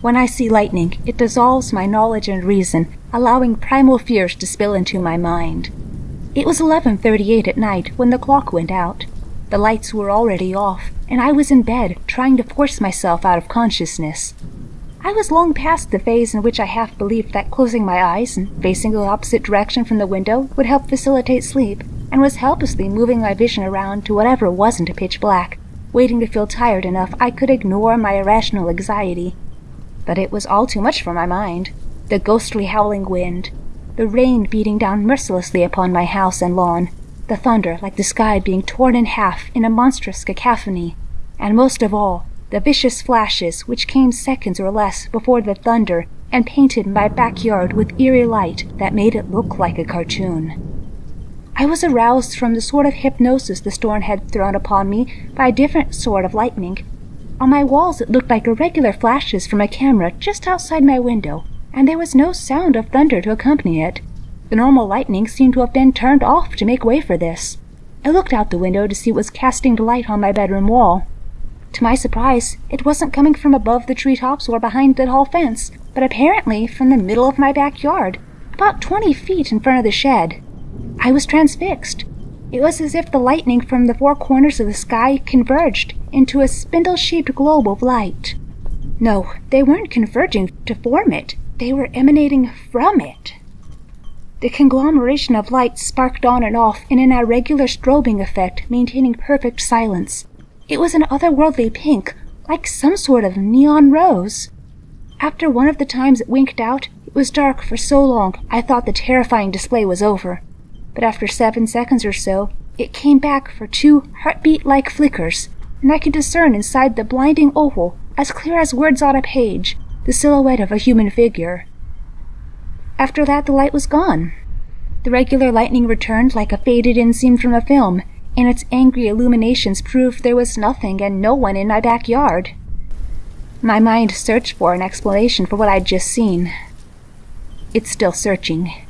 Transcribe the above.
When I see lightning, it dissolves my knowledge and reason, allowing primal fears to spill into my mind. It was 11:38 at night when the clock went out. The lights were already off, and I was in bed trying to force myself out of consciousness. I was long past the phase in which I half believed that closing my eyes and facing the opposite direction from the window would help facilitate sleep, and was helplessly moving my vision around to whatever wasn't a pitch black, waiting to feel tired enough I could ignore my irrational anxiety. But it was all too much for my mind. The ghostly howling wind, the rain beating down mercilessly upon my house and lawn, the thunder like the sky being torn in half in a monstrous cacophony, and most of all, the vicious flashes which came seconds or less before the thunder and painted my backyard with eerie light that made it look like a cartoon. I was aroused from the sort of hypnosis the storm had thrown upon me by a different sort of lightning. On my walls it looked like irregular flashes from a camera just outside my window, and there was no sound of thunder to accompany it. The normal lightning seemed to have been turned off to make way for this. I looked out the window to see what was casting the light on my bedroom wall. To my surprise, it wasn't coming from above the tree tops or behind the tall fence, but apparently from the middle of my backyard, about twenty feet in front of the shed. I was transfixed. It was as if the lightning from the four corners of the sky converged into a spindle shaped globe of light. No, they weren't converging to form it, they were emanating from it. The conglomeration of light sparked on and off in an irregular strobing effect, maintaining perfect silence. It was an otherworldly pink, like some sort of neon rose. After one of the times it winked out, it was dark for so long I thought the terrifying display was over but after seven seconds or so, it came back for two heartbeat-like flickers, and I could discern inside the blinding oval, as clear as words on a page, the silhouette of a human figure. After that, the light was gone. The regular lightning returned like a faded-in scene from a film, and its angry illuminations proved there was nothing and no one in my backyard. My mind searched for an explanation for what I'd just seen. It's still searching.